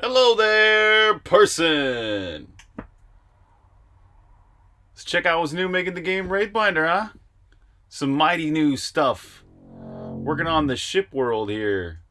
Hello there, person! Let's check out what's new making the game Wraithbinder, huh? Some mighty new stuff. Working on the ship world here.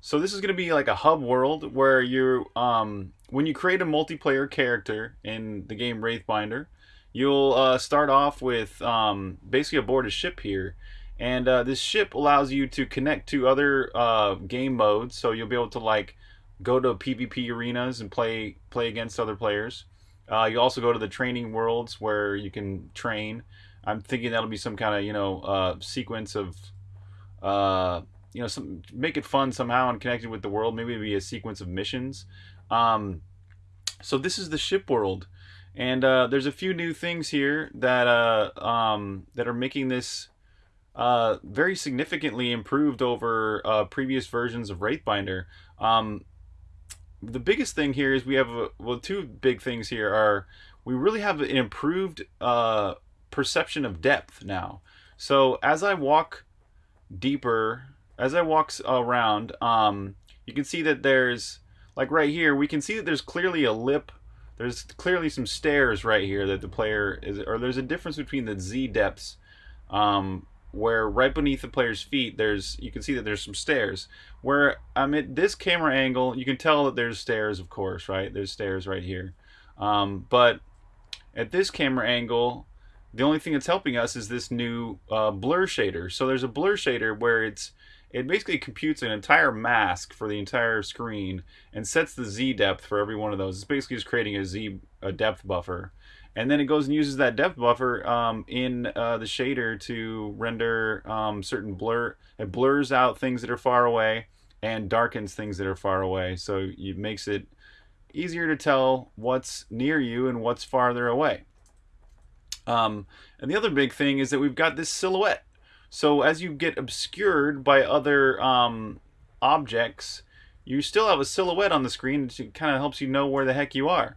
So this is going to be like a hub world where you, um, when you create a multiplayer character in the game Wraithbinder, you'll uh, start off with um, basically aboard a ship here. And uh, this ship allows you to connect to other uh, game modes, so you'll be able to like go to PvP arenas and play play against other players. Uh, you also go to the training worlds where you can train. I'm thinking that'll be some kind of you know uh, sequence of uh, you know some make it fun somehow and connected with the world. Maybe it'll be a sequence of missions. Um, so this is the ship world, and uh, there's a few new things here that uh, um, that are making this uh, very significantly improved over previous versions of Wraithbinder. Um, the biggest thing here is we have a, well two big things here are we really have an improved uh, perception of depth now. So as I walk deeper, as I walk around, um, you can see that there's like right here we can see that there's clearly a lip. There's clearly some stairs right here that the player is, or there's a difference between the Z depths um, where right beneath the player's feet there's you can see that there's some stairs. Where I'm at this camera angle you can tell that there's stairs of course right? There's stairs right here. Um, but at this camera angle the only thing that's helping us is this new uh, blur shader. So there's a blur shader where it's it basically computes an entire mask for the entire screen and sets the Z depth for every one of those. It's basically just creating a Z a depth buffer and then it goes and uses that depth buffer um, in uh, the shader to render um, certain blur. It blurs out things that are far away and darkens things that are far away. So it makes it easier to tell what's near you and what's farther away. Um, and the other big thing is that we've got this silhouette. So as you get obscured by other um, objects, you still have a silhouette on the screen that kind of helps you know where the heck you are.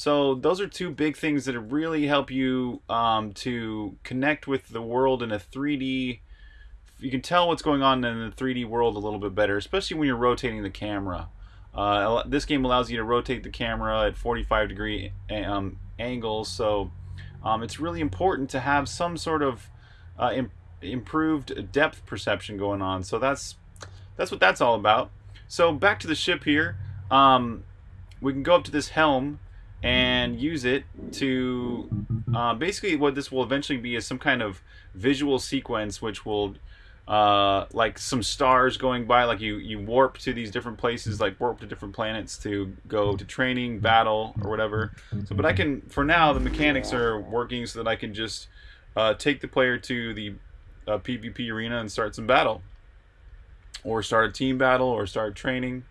So those are two big things that really help you um, to connect with the world in a 3D. You can tell what's going on in the 3D world a little bit better, especially when you're rotating the camera. Uh, this game allows you to rotate the camera at 45 degree um, angles, so um, it's really important to have some sort of uh, Im improved depth perception going on. So that's that's what that's all about. So back to the ship here. Um, we can go up to this helm and use it to uh, basically what this will eventually be is some kind of visual sequence which will uh, like some stars going by like you you warp to these different places like warp to different planets to go to training battle or whatever. So but I can for now the mechanics are working so that I can just uh, take the player to the uh, PvP arena and start some battle. Or start a team battle or start training.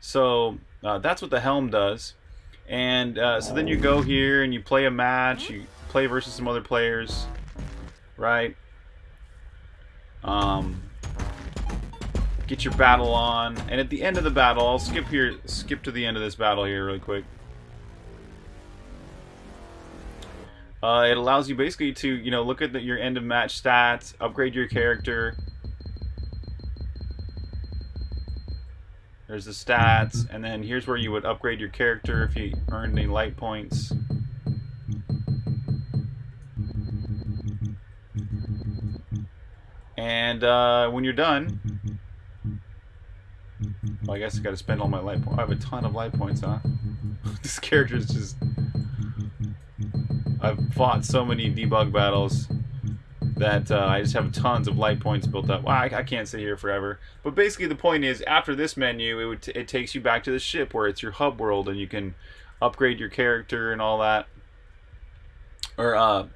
So uh, that's what the helm does and uh, so then you go here and you play a match, you play versus some other players, right? Um, get your battle on, and at the end of the battle, I'll skip here, skip to the end of this battle here really quick. Uh, it allows you basically to, you know, look at the, your end of match stats, upgrade your character, There's the stats, and then here's where you would upgrade your character if you earned any light points. And uh, when you're done, well, I guess I got to spend all my light points. I have a ton of light points, huh? this character is just... I've fought so many debug battles that uh, I just have tons of light points built up. Well, I, I, can't sit here forever. But basically the point is, after this menu, it, would it takes you back to the ship where it's your hub world and you can upgrade your character and all that. Or, uh,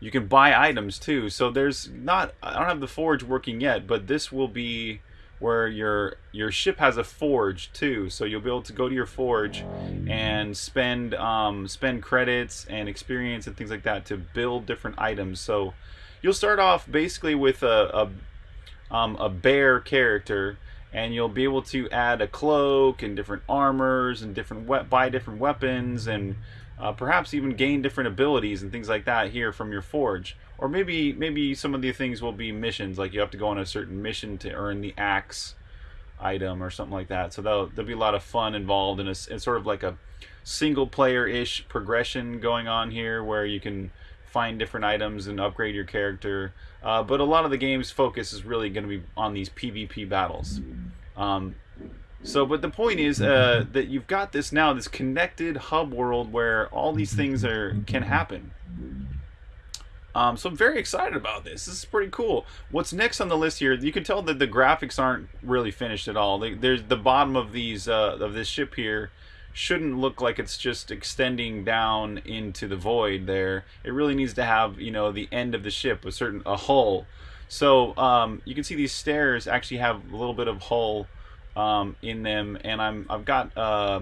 you can buy items too. So there's not, I don't have the forge working yet, but this will be where your your ship has a forge too. So you'll be able to go to your forge and spend um, spend credits and experience and things like that to build different items. So you'll start off basically with a a, um, a bear character and you'll be able to add a cloak and different armors and different buy different weapons and uh, perhaps even gain different abilities and things like that here from your forge or maybe maybe some of the things will be missions, like you have to go on a certain mission to earn the axe. item or something like that. So there'll, there'll be a lot of fun involved in a, sort of like a single player ish progression going on here where you can find different items and upgrade your character. Uh, but a lot of the game's focus is really going to be on these PvP battles. Um, so, but the point is uh, that you've got this now, this connected hub world where all these things are can happen. Um, so I'm very excited about this. This is pretty cool. What's next on the list here? You can tell that the graphics aren't really finished at all. They, there's the bottom of these uh, of this ship here shouldn't look like it's just extending down into the void there. It really needs to have, you know, the end of the ship, a certain, a hull. So um, you can see these stairs actually have a little bit of hull um, in them, and I'm, I've got, uh,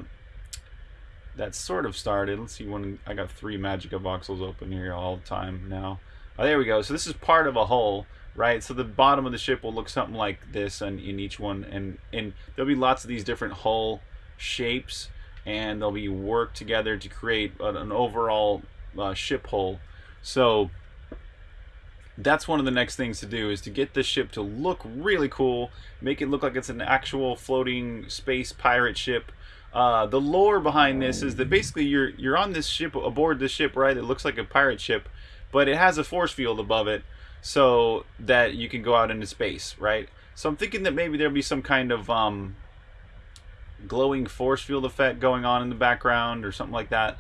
that sort of started. Let's see when, I got three MagicaVoxels open here all the time now. Oh, there we go. So this is part of a hull right? So the bottom of the ship will look something like this in, in each one, and, and there'll be lots of these different hull shapes and they'll be worked together to create an, an overall uh, ship hull. So that's one of the next things to do is to get the ship to look really cool, make it look like it's an actual floating space pirate ship. Uh, the lore behind this is that basically you're you're on this ship aboard this ship, right? It looks like a pirate ship, but it has a force field above it, so that you can go out into space, right? So I'm thinking that maybe there'll be some kind of um, glowing force field effect going on in the background or something like that.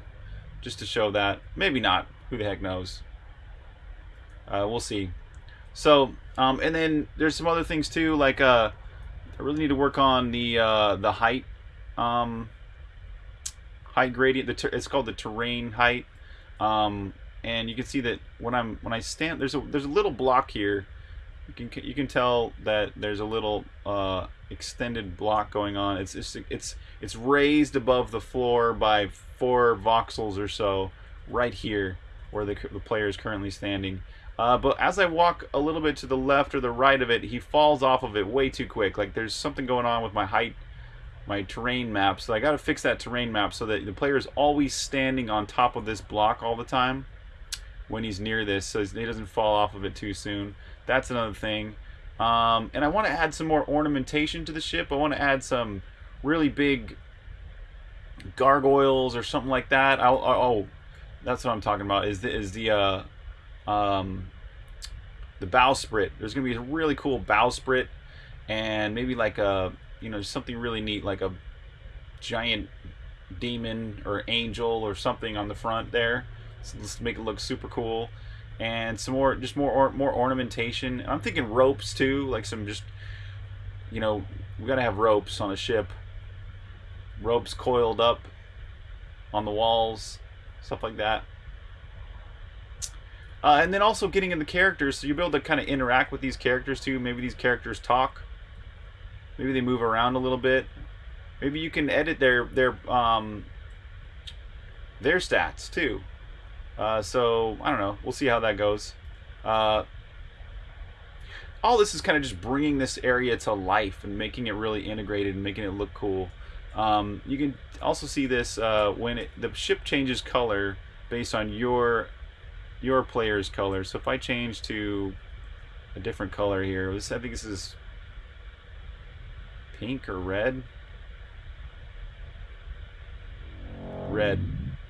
Just to show that. Maybe not. Who the heck knows? Uh, we'll see. So, um, and then there's some other things too, like uh, I really need to work on the uh, the height, um, height gradient. The it's called the terrain height, um, and you can see that when I'm when I stand, there's a there's a little block here you can you can tell that there's a little uh, extended block going on. It's, it's it's it's raised above the floor by four voxels or so, right here where the, the player is currently standing. Uh, but as I walk a little bit to the left or the right of it, he falls off of it way too quick. Like there's something going on with my height, my terrain map. So I got to fix that terrain map so that the player is always standing on top of this block all the time when he's near this, so he doesn't fall off of it too soon. That's another thing. Um, and I want to add some more ornamentation to the ship. I want to add some really big gargoyles or something like that. Oh, that's what I'm talking about. Is the is the uh, um, the bowsprit? There's gonna be a really cool bowsprit, and maybe like a you know something really neat like a giant demon or angel or something on the front there. So let's make it look super cool. And some more just more or, more ornamentation. I'm thinking ropes too like some just you know we gotta have ropes on a ship. Ropes coiled up on the walls stuff like that. Uh, and then also getting in the characters so you'll be able to kind of interact with these characters too. Maybe these characters talk maybe they move around a little bit maybe you can edit their their um, their stats too uh, so, I don't know. We'll see how that goes. Uh, all this is kind of just bringing this area to life and making it really integrated and making it look cool. Um, you can also see this uh, when it, the ship changes color based on your your player's color. So if I change to a different color here, I think this is pink or red. Red.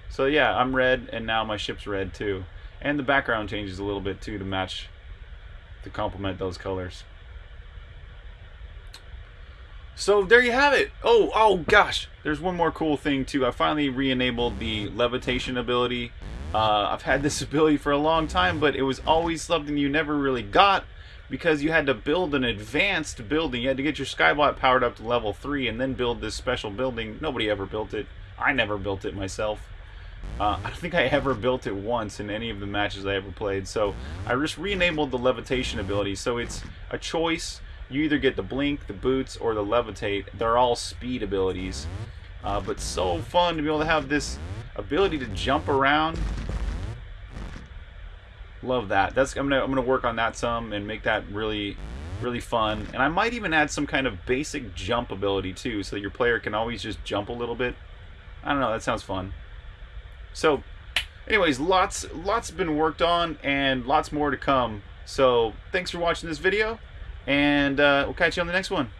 So yeah, I'm red, and now my ship's red too. And the background changes a little bit too to match, to complement those colors. So there you have it. Oh, oh gosh. There's one more cool thing too. I finally re-enabled the levitation ability. Uh, I've had this ability for a long time, but it was always something you never really got because you had to build an advanced building. You had to get your Skybot powered up to level 3 and then build this special building. Nobody ever built it. I never built it myself. Uh, I don't think I ever built it once in any of the matches I ever played. So I just re-enabled the levitation ability. So it's a choice. You either get the blink, the boots, or the levitate. They're all speed abilities. Uh, but so fun to be able to have this ability to jump around. Love that. That's I'm gonna I'm gonna work on that some and make that really really fun. And I might even add some kind of basic jump ability too, so that your player can always just jump a little bit. I don't know. That sounds fun. So, anyways, lots lots been worked on and lots more to come. So, thanks for watching this video, and uh, we'll catch you on the next one.